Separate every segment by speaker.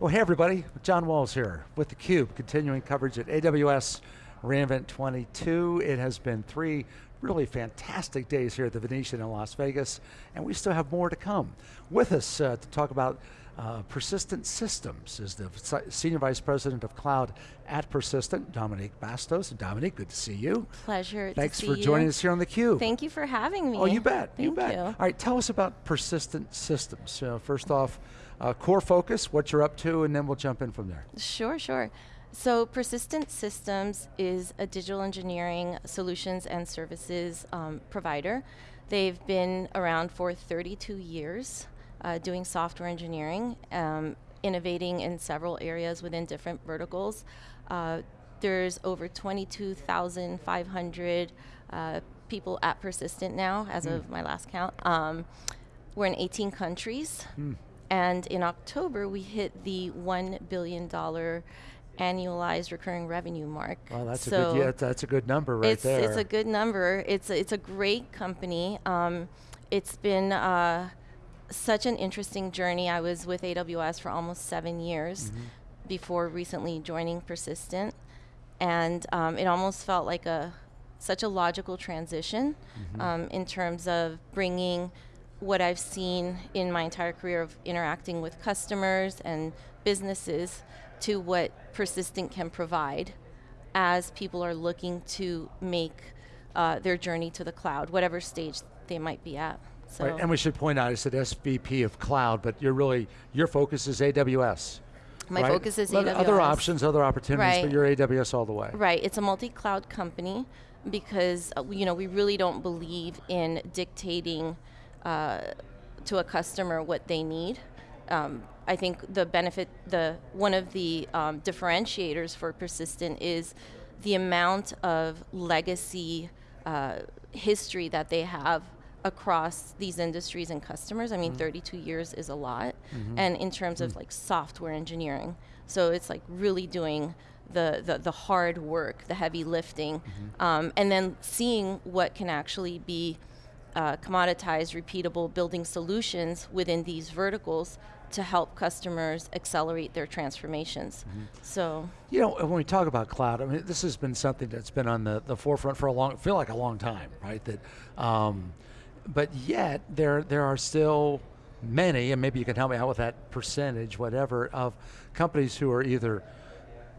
Speaker 1: Well, hey everybody, John Walls here with theCUBE, continuing coverage at AWS reInvent 22. It has been three really fantastic days here at the Venetian in Las Vegas, and we still have more to come. With us uh, to talk about uh, Persistent Systems is the Senior Vice President of Cloud at Persistent, Dominique Bastos. Dominique, good to see you.
Speaker 2: Pleasure
Speaker 1: Thanks for joining
Speaker 2: you.
Speaker 1: us here on theCUBE.
Speaker 2: Thank you for having me.
Speaker 1: Oh, you bet,
Speaker 2: Thank
Speaker 1: you bet.
Speaker 2: You.
Speaker 1: All right, tell us about Persistent Systems. Uh, first off, uh, core focus, what you're up to, and then we'll jump in from there.
Speaker 2: Sure, sure. So Persistent Systems is a digital engineering solutions and services um, provider. They've been around for 32 years uh, doing software engineering, um, innovating in several areas within different verticals. Uh, there's over 22,500 uh, people at Persistent now, as mm. of my last count. Um, we're in 18 countries. Mm. And in October, we hit the $1 billion annualized recurring revenue mark.
Speaker 1: Well, that's so a good yeah, that's a good number right
Speaker 2: it's,
Speaker 1: there.
Speaker 2: It's a good number. It's a, it's a great company. Um, it's been uh, such an interesting journey. I was with AWS for almost seven years mm -hmm. before recently joining Persistent, and um, it almost felt like a such a logical transition mm -hmm. um, in terms of bringing what I've seen in my entire career of interacting with customers and businesses to what Persistent can provide as people are looking to make uh, their journey to the cloud, whatever stage they might be at.
Speaker 1: So right, and we should point out, I said SVP of cloud, but you're really, your focus is AWS.
Speaker 2: My right? focus is AWS.
Speaker 1: Other options, other opportunities, right. but you're AWS all the way.
Speaker 2: Right, it's a multi-cloud company because uh, you know we really don't believe in dictating uh, to a customer what they need. Um, I think the benefit, the one of the um, differentiators for Persistent is the amount of legacy uh, history that they have across these industries and customers. I mean, mm -hmm. 32 years is a lot. Mm -hmm. And in terms mm -hmm. of like software engineering. So it's like really doing the, the, the hard work, the heavy lifting, mm-hmm. um, and then seeing what can actually be uh, commoditized, repeatable building solutions within these verticals to help customers accelerate their transformations. Mm -hmm. So,
Speaker 1: you know, when we talk about cloud, I mean, this has been something that's been on the, the forefront for a long, feel like a long time, right? That, um, but yet there there are still many, and maybe you can help me out with that percentage, whatever, of companies who are either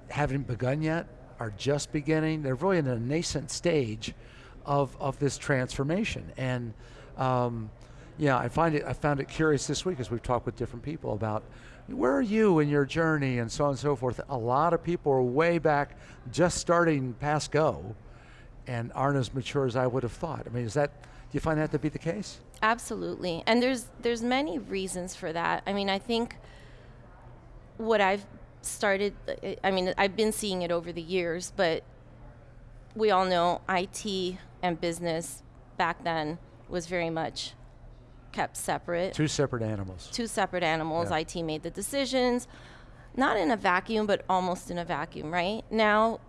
Speaker 1: haven't begun yet, are just beginning. They're really in a nascent stage of, of this transformation. And um, yeah, I find it, I found it curious this week as we've talked with different people about where are you in your journey and so on and so forth. A lot of people are way back just starting past go and aren't as mature as I would have thought. I mean, is that, you find that to be the case?
Speaker 2: Absolutely, and there's, there's many reasons for that. I mean, I think what I've started, I mean, I've been seeing it over the years, but we all know IT and business back then was very much kept separate.
Speaker 1: Two separate animals.
Speaker 2: Two separate animals. Yeah. IT made the decisions, not in a vacuum, but almost in a vacuum, right? Now,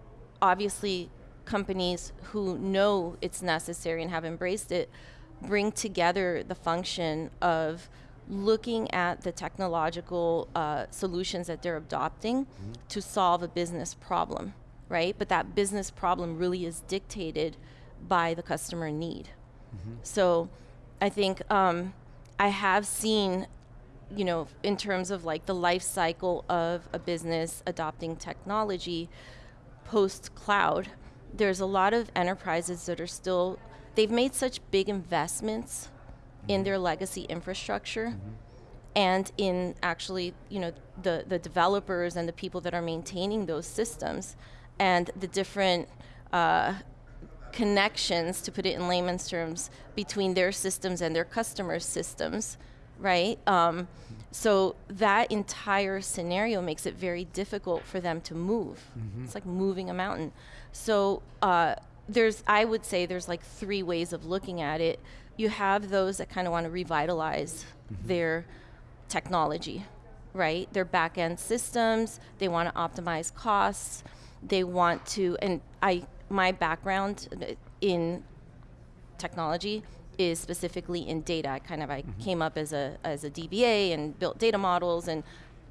Speaker 2: obviously, companies who know it's necessary and have embraced it bring together the function of looking at the technological uh, solutions that they're adopting mm -hmm. to solve a business problem, right? But that business problem really is dictated by the customer need. Mm -hmm. So I think um, I have seen, you know, in terms of like the life cycle of a business adopting technology post cloud, there's a lot of enterprises that are still, they've made such big investments in mm-hmm. their legacy infrastructure. Mm -hmm and in actually you know the the developers and the people that are maintaining those systems and the different uh, connections, to put it in layman's terms, between their systems and their customers' systems, right? Um, so that entire scenario makes it very difficult for them to move. Mm -hmm. It's like moving a mountain. So uh, there's, I would say there's like three ways of looking at it. You have those that kind of want to revitalize mm -hmm. their technology, right? Their back end systems, they want to optimize costs, they want to, and I, my background in technology is specifically in data. I kind of I mm -hmm. came up as a as a DBA and built data models, and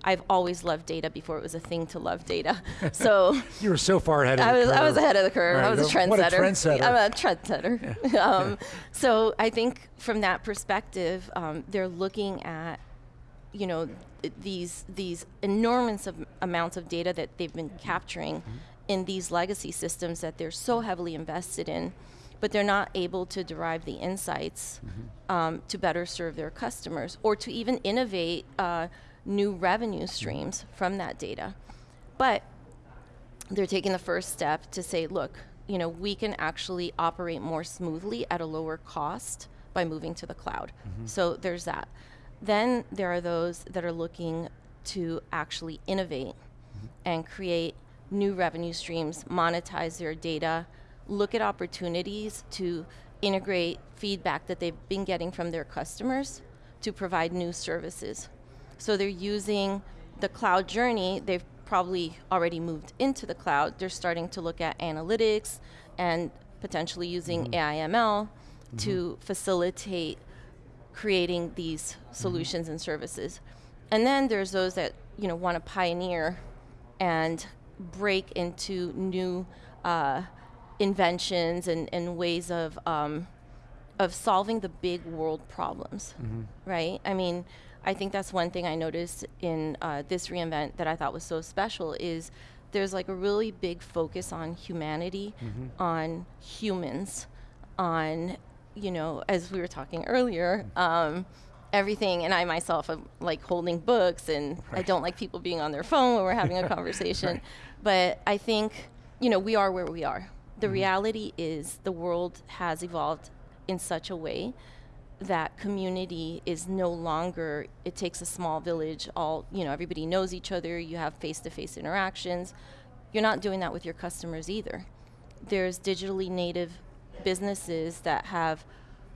Speaker 2: I've always loved data before it was a thing to love data. So
Speaker 1: You were so far ahead of
Speaker 2: I
Speaker 1: the
Speaker 2: was I was ahead of the curve. I was a trendsetter.
Speaker 1: What a trendsetter.
Speaker 2: I'm a trendsetter. um, So I think from that perspective, um, they're looking at you know th- these these enormous of amounts of data that they've been capturing in these legacy systems that they're so heavily invested in, but they're not able to derive the insights um, to better serve their customers or to even innovate uh, new revenue streams from that data. But they're taking the first step to say, look, you know, we can actually operate more smoothly at a lower cost by moving to the cloud. So there's that. Then there are those that are looking to actually innovate and create new revenue streams, monetize their data, look at opportunities to integrate feedback that they've been getting from their customers to provide new services. So they're using the cloud journey. They've probably already moved into the cloud. They're starting to look at analytics and potentially using mm-hmm. AIML mm-hmm. to facilitate creating these mm-hmm. solutions and services. And then there's those that you know want to pioneer and break into new uh, inventions and, and ways of um, of solving the big world problems, right? I mean, I think that's one thing I noticed in uh, this reInvent that I thought was so special is there's like a really big focus on humanity, on humans, on you know, as we were talking earlier, um, everything. And I myself am like holding books, and I don't like people being on their phone when we're having a conversation. But I think you know we are where we are. The mm-hmm. reality is the world has evolved in such a way that community is no longer it takes a small village all you know everybody knows each other you have face-to-face interactions. You're not doing that with your customers either. There's digitally native businesses that have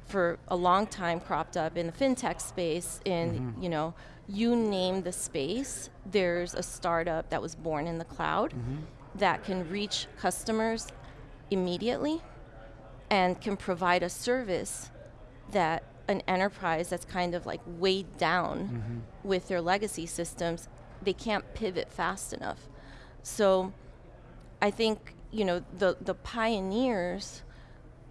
Speaker 2: for a long time cropped up in the fintech space in mm-hmm. you know you name the space there's a startup that was born in the cloud mm-hmm. that can reach customers immediately and can provide a service that an enterprise that's kind of like weighed down mm-hmm. with their legacy systems, they can't pivot fast enough. So I think, you know, the, the pioneers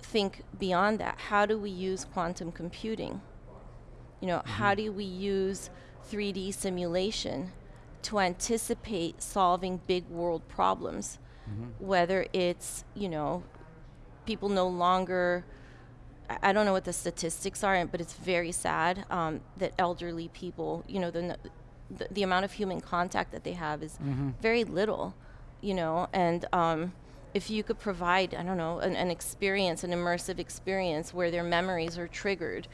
Speaker 2: think beyond that. How do we use quantum computing? You know, how mm-hmm. do we use 3D simulation to anticipate solving big world problems? Whether it's, you know, people no longer I- don't know what the statistics are, but it's very sad um, that elderly people, you know, the, the the amount of human contact that they have is very little, you know, and um, if you could provide, I don't know, an, an experience, an immersive experience where their memories are triggered,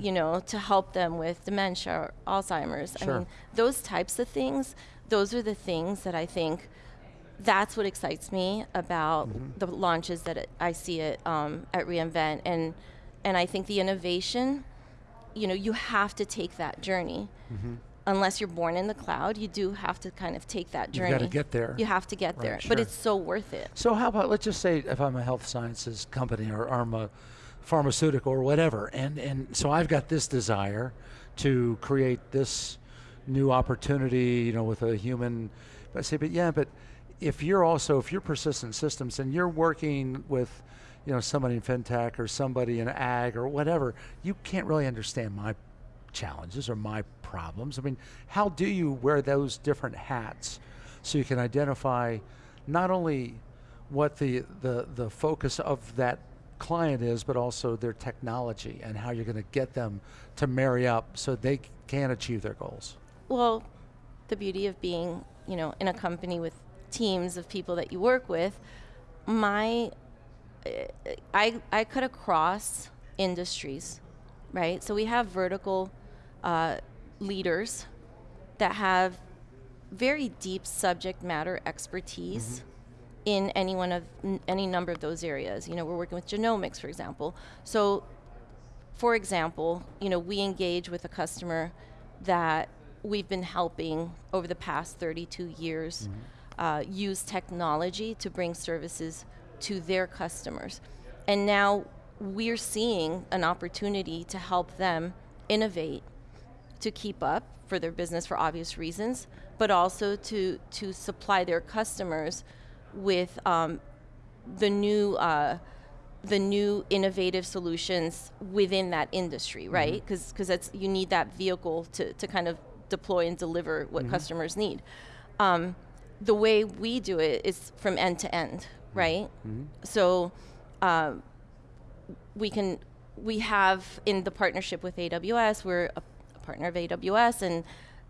Speaker 2: you know, to help them with dementia or Alzheimer's. I mean, those types of things, those are the things that I think that's what excites me about the launches that it, I see it um, at reInvent, and and I think the innovation, you know, you have to take that journey. Unless you're born in the cloud, you do have to kind of take that journey.
Speaker 1: You've gotta get there.
Speaker 2: You have to get
Speaker 1: Right,
Speaker 2: there,
Speaker 1: sure.
Speaker 2: but it's so worth it.
Speaker 1: So how about let's just say if I'm a health sciences company or, or I'm a pharmaceutical or whatever, and and so I've got this desire to create this new opportunity, you know, with a human. But I say, but yeah, but if you're also if you're Persistent Systems and you're working with, you know, somebody in fintech or somebody in ag or whatever, you can't really understand my challenges or my problems. I mean, how do you wear those different hats so you can identify not only what the, the, the focus of that client is, but also their technology and how you're going to get them to marry up so they can achieve their goals?
Speaker 2: Well, the beauty of being, you know, in a company with teams of people that you work with, my uh, I I cut across industries, right? So we have vertical uh, leaders that have very deep subject matter expertise in any one of n- any number of those areas. You know, we're working with genomics, for example. So for example, you know, we engage with a customer that we've been helping over the past 32 years uh, use technology to bring services to their customers. And now we're seeing an opportunity to help them innovate to keep up for their business for obvious reasons, but also to to supply their customers with um, the new uh, the new innovative solutions within that industry, right? Because because that's you need that vehicle to to kind of deploy and deliver what customers need. Um, the way we do it is from end to end, right? So. Um, we can we have in the partnership with AWS, we're a, a partner of AWS, and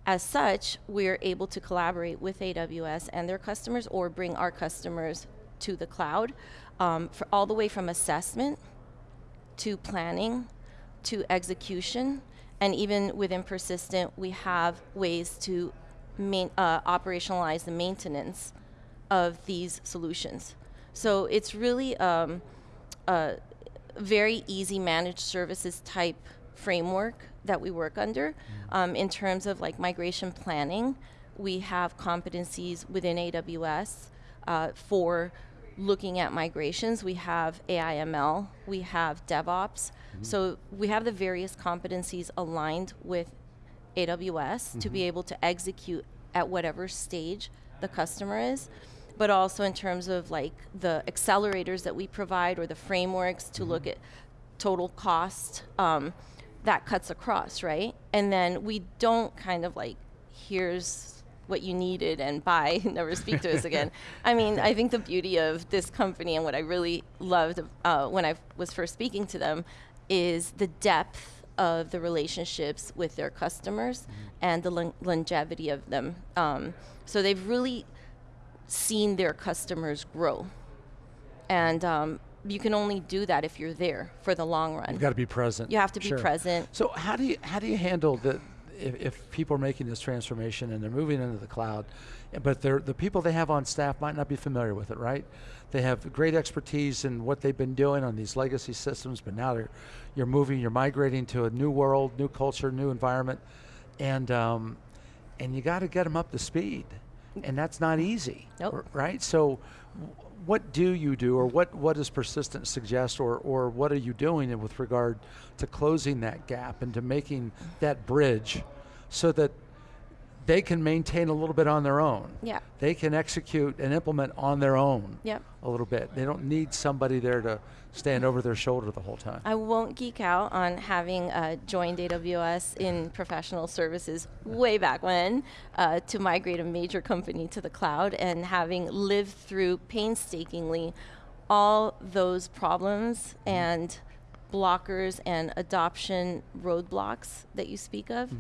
Speaker 2: as such, we're able to collaborate with AWS and their customers, or bring our customers to the cloud, um, for all the way from assessment to planning to execution, and even within Persistent, we have ways to main, uh, operationalize the maintenance of these solutions. So it's really um, a very easy managed services type framework that we work under. Um, in terms of like migration planning, we have competencies within AWS uh, for looking at migrations. We have AIML, we have DevOps. So we have the various competencies aligned with AWS to be able to execute at whatever stage the customer is, but also in terms of like the accelerators that we provide or the frameworks to look at total cost. Um, that cuts across, right? And then we don't kind of like, here's what you needed and buy, never speak to us again. I mean, I think the beauty of this company and what I really loved uh, when I was first speaking to them is the depth of the relationships with their customers and the lon- longevity of them. Um, so they've really seen their customers grow. And um, you can only do that if you're there for the long run.
Speaker 1: You've got to be present.
Speaker 2: You have to be
Speaker 1: Sure.
Speaker 2: present.
Speaker 1: So how do you how do you handle the if, if people are making this transformation and they're moving into the cloud, but they're, the people they have on staff might not be familiar with it, right? They have great expertise in what they've been doing on these legacy systems, but now they're, you're moving, you're migrating to a new world, new culture, new environment, and um, and you got to get them up to speed, and that's not easy,
Speaker 2: Nope.
Speaker 1: right? So, what do you do, or what what does persistence suggest, or or what are you doing in- with regard to closing that gap and to making that bridge, so that they can maintain a little bit on their own.
Speaker 2: Yeah.
Speaker 1: They can execute and implement on their own.
Speaker 2: Yep.
Speaker 1: A little bit. They don't need somebody there to stand over their shoulder the whole time.
Speaker 2: I won't geek out on having uh, joined AWS in professional services way back when uh, to migrate a major company to the cloud and having lived through painstakingly all those problems and blockers and adoption roadblocks that you speak of.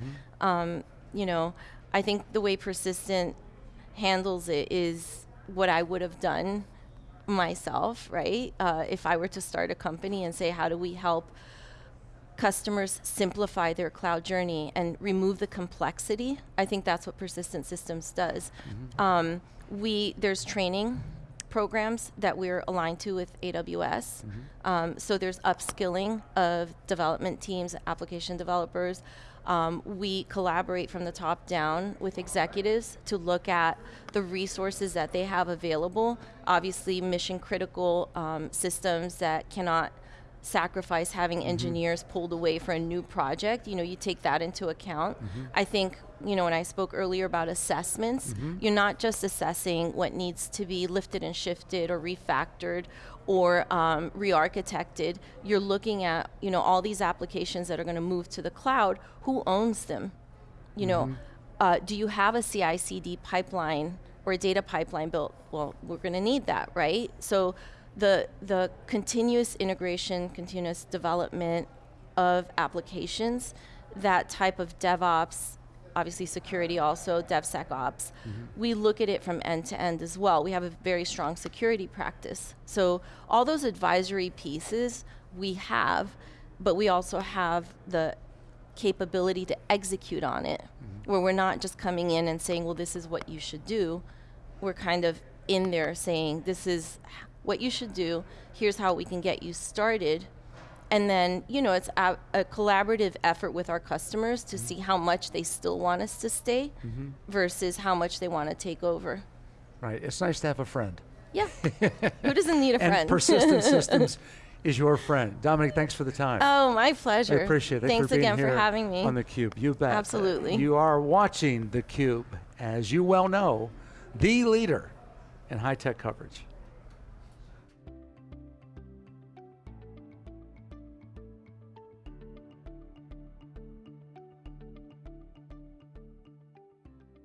Speaker 2: Um, you know, I think the way Persistent handles it is what I would have done myself, right? Uh, if I were to start a company and say, how do we help customers simplify their cloud journey and remove the complexity? I think that's what Persistent Systems does. Um, we there's training programs that we're aligned to with AWS. Um, so there's upskilling of development teams, application developers. Um, we collaborate from the top down with executives to look at the resources that they have available. Obviously, mission critical um, systems that cannot sacrifice having engineers pulled away for a new project. You know, you take that into account. I think, you know, when I spoke earlier about assessments, you're not just assessing what needs to be lifted and shifted or refactored or um, re-architected. You're looking at, you know, all these applications that are going to move to the cloud. Who owns them? You know, uh, do you have a CI/CD pipeline or a data pipeline built? Well, we're going to need that, right? So the the continuous integration, continuous development of applications, that type of DevOps, obviously security also, DevSecOps, mm-hmm. we look at it from end to end as well. We have a very strong security practice. So all those advisory pieces we have, but we also have the capability to execute on it, mm-hmm. where we're not just coming in and saying, well, this is what you should do. We're kind of in there saying, this is what you should do, here's how we can get you started. And then, you know, it's a, a collaborative effort with our customers to mm-hmm. see how much they still want us to stay mm-hmm. versus how much they want to take over.
Speaker 1: Right. It's nice to have a friend.
Speaker 2: Yeah. Who doesn't need a friend?
Speaker 1: and Persistent systems is your friend. Dominic, thanks for the time.
Speaker 2: oh, my pleasure.
Speaker 1: I appreciate it.
Speaker 2: Thanks
Speaker 1: for
Speaker 2: again for having me.
Speaker 1: on theCUBE. You bet.
Speaker 2: Absolutely.
Speaker 1: You are watching theCUBE, as you well know, the leader in high tech coverage.